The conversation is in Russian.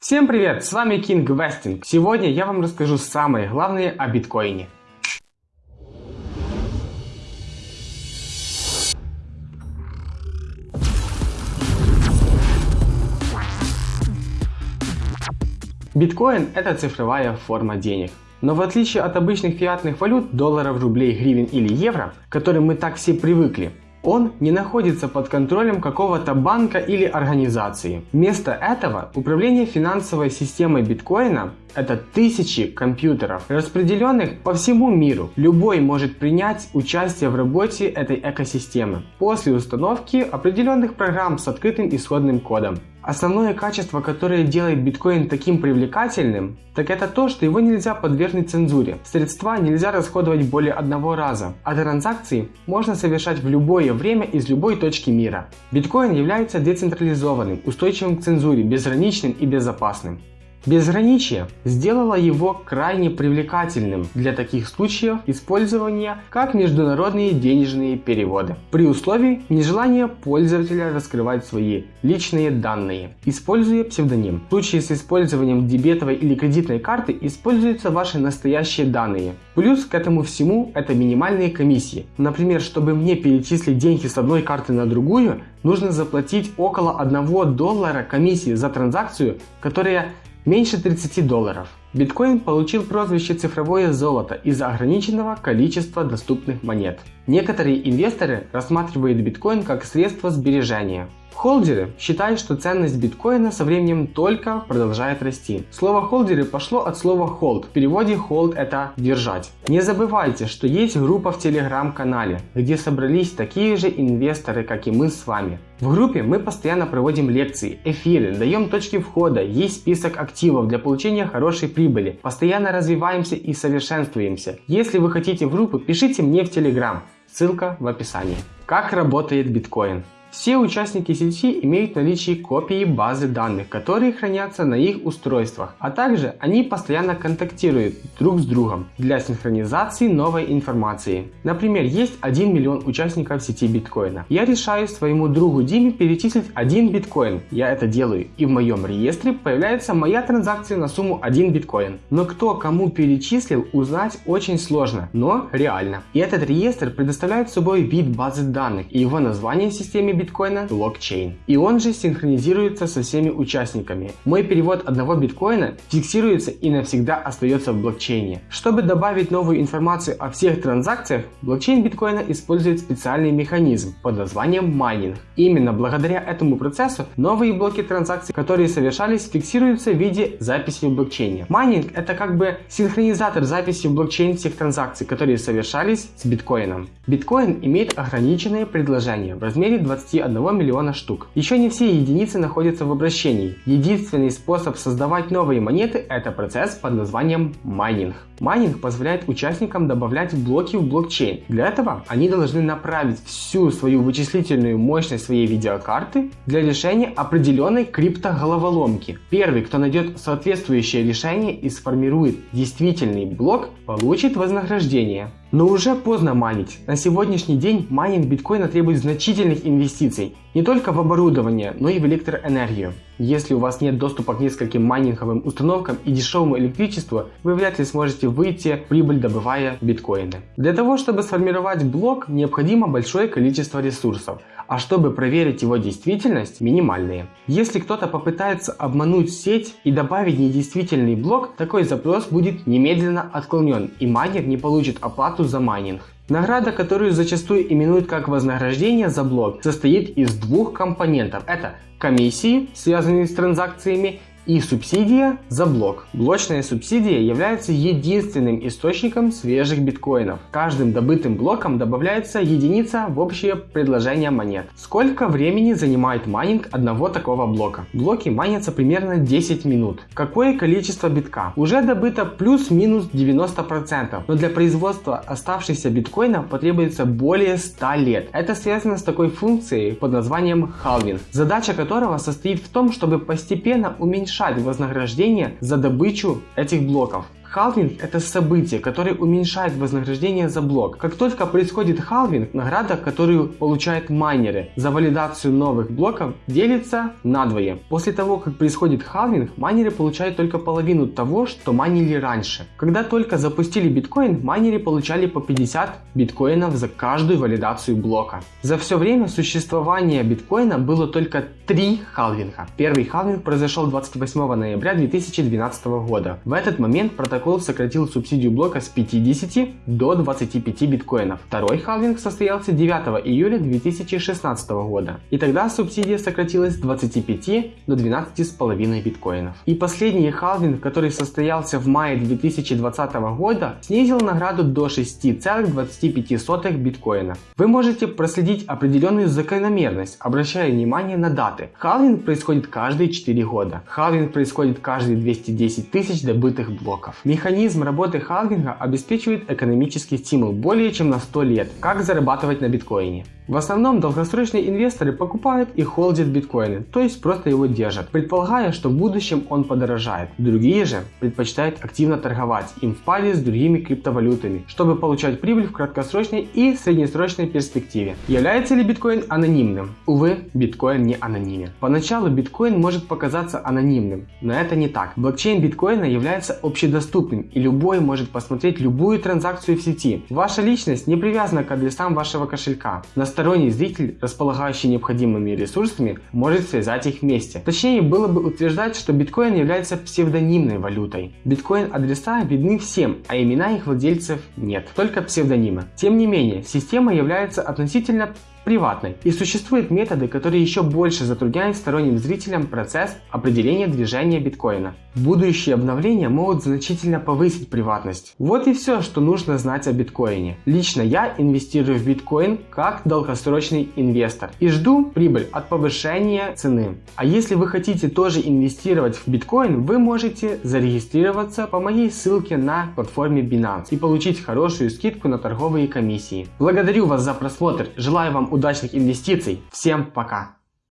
Всем привет, с вами King Westing. Сегодня я вам расскажу самые главные о биткоине. Биткоин – это цифровая форма денег. Но в отличие от обычных фиатных валют, долларов, рублей, гривен или евро, к которым мы так все привыкли, он не находится под контролем какого-то банка или организации. Вместо этого управление финансовой системой биткоина – это тысячи компьютеров, распределенных по всему миру. Любой может принять участие в работе этой экосистемы после установки определенных программ с открытым исходным кодом. Основное качество, которое делает биткоин таким привлекательным, так это то, что его нельзя подвергнуть цензуре. Средства нельзя расходовать более одного раза, а транзакции можно совершать в любое время из любой точки мира. Биткоин является децентрализованным, устойчивым к цензуре, безграничным и безопасным. Безграничие сделало его крайне привлекательным для таких случаев использования, как международные денежные переводы, при условии нежелания пользователя раскрывать свои личные данные, используя псевдоним. В случае с использованием дебетовой или кредитной карты используются ваши настоящие данные. Плюс к этому всему это минимальные комиссии. Например, чтобы мне перечислить деньги с одной карты на другую, нужно заплатить около 1 доллара комиссии за транзакцию, которая меньше 30 долларов. Биткоин получил прозвище цифровое золото из-за ограниченного количества доступных монет. Некоторые инвесторы рассматривают биткоин как средство сбережения. Холдеры считают, что ценность биткоина со временем только продолжает расти. Слово холдеры пошло от слова hold. В переводе hold это держать. Не забывайте, что есть группа в телеграм-канале, где собрались такие же инвесторы, как и мы с вами. В группе мы постоянно проводим лекции, эфиры, даем точки входа, есть список активов для получения хорошей прибыли, постоянно развиваемся и совершенствуемся. Если вы хотите в группу, пишите мне в телеграм, ссылка в описании. Как работает биткоин? Все участники сети имеют наличие копии базы данных, которые хранятся на их устройствах, а также они постоянно контактируют друг с другом для синхронизации новой информации. Например, есть 1 миллион участников сети биткоина. Я решаю своему другу Диме перечислить 1 биткоин. Я это делаю и в моем реестре появляется моя транзакция на сумму 1 биткоин. Но кто кому перечислил узнать очень сложно, но реально. И этот реестр предоставляет собой вид базы данных и его название в системе биткоина – блокчейн. И он же синхронизируется со всеми участниками. Мой перевод одного биткоина фиксируется и навсегда остается в блокчейне. Чтобы добавить новую информацию о всех транзакциях, блокчейн биткоина использует специальный механизм под названием майнинг. Именно благодаря этому процессу новые блоки транзакций, которые совершались, фиксируются в виде записи в блокчейне. Майнинг это как бы синхронизатор записи в блокчейн всех транзакций, которые совершались с биткоином. Биткоин имеет ограниченное предложение в размере 20 21 миллиона штук. Еще не все единицы находятся в обращении. Единственный способ создавать новые монеты – это процесс под названием майнинг. Майнинг позволяет участникам добавлять блоки в блокчейн. Для этого они должны направить всю свою вычислительную мощность своей видеокарты для решения определенной криптоголоволомки. Первый, кто найдет соответствующее решение и сформирует действительный блок, получит вознаграждение. Но уже поздно майнить. На сегодняшний день майнинг биткоина требует значительных инвестиций не только в оборудование, но и в электроэнергию. Если у вас нет доступа к нескольким майнинговым установкам и дешевому электричеству, вы вряд ли сможете выйти в прибыль добывая биткоины. Для того, чтобы сформировать блок, необходимо большое количество ресурсов, а чтобы проверить его действительность, минимальные. Если кто-то попытается обмануть сеть и добавить недействительный блок, такой запрос будет немедленно отклонен и майнер не получит оплату за майнинг. Награда, которую зачастую именуют как вознаграждение за блок, состоит из двух компонентов. Это комиссии, связанные с транзакциями, и субсидия за блок. Блочная субсидия является единственным источником свежих биткоинов. Каждым добытым блоком добавляется единица в общее предложение монет. Сколько времени занимает майнинг одного такого блока? Блоки майнятся примерно 10 минут. Какое количество битка уже добыто плюс-минус 90%, но для производства оставшихся биткоинов потребуется более 100 лет. Это связано с такой функцией под названием халвинг, задача которого состоит в том, чтобы постепенно уменьшать повышать вознаграждение за добычу этих блоков. Халвинг это событие, которое уменьшает вознаграждение за блок. Как только происходит халвинг, награда, которую получают майнеры за валидацию новых блоков, делится надвое. После того, как происходит халвинг, майнеры получают только половину того, что майнили раньше. Когда только запустили биткоин, майнеры получали по 50 биткоинов за каждую валидацию блока. За все время существования биткоина было только три халвинга. Первый халвинг произошел 28 ноября 2012 года. В этот момент протокол сократил субсидию блока с 50 до 25 биткоинов. Второй халвинг состоялся 9 июля 2016 года. И тогда субсидия сократилась с 25 до 12,5 биткоинов. И последний халвинг, который состоялся в мае 2020 года, снизил награду до 6,25 биткоина. Вы можете проследить определенную закономерность, обращая внимание на даты. Халвинг происходит каждые 4 года. Халвинг происходит каждые 210 тысяч добытых блоков. Механизм работы халвинга обеспечивает экономический стимул более чем на 100 лет. Как зарабатывать на биткоине? В основном долгосрочные инвесторы покупают и холдят биткоины, то есть просто его держат, предполагая, что в будущем он подорожает. Другие же предпочитают активно торговать им в паре с другими криптовалютами, чтобы получать прибыль в краткосрочной и среднесрочной перспективе. Является ли биткоин анонимным? Увы, биткоин не анонимен. Поначалу биткоин может показаться анонимным, но это не так. Блокчейн биткоина является общедоступным и любой может посмотреть любую транзакцию в сети. Ваша личность не привязана к адресам вашего кошелька. На Сторонний зритель, располагающий необходимыми ресурсами, может связать их вместе. Точнее было бы утверждать, что биткоин является псевдонимной валютой. Биткоин-адреса видны всем, а имена их владельцев нет, только псевдонимы. Тем не менее, система является относительно приватной. И существуют методы, которые еще больше затрудняют сторонним зрителям процесс определения движения биткоина. Будущие обновления могут значительно повысить приватность. Вот и все, что нужно знать о биткоине. Лично я инвестирую в биткоин как долгосрочный инвестор и жду прибыль от повышения цены. А если вы хотите тоже инвестировать в биткоин, вы можете зарегистрироваться по моей ссылке на платформе Binance и получить хорошую скидку на торговые комиссии. Благодарю вас за просмотр, желаю вам удачных инвестиций. Всем пока!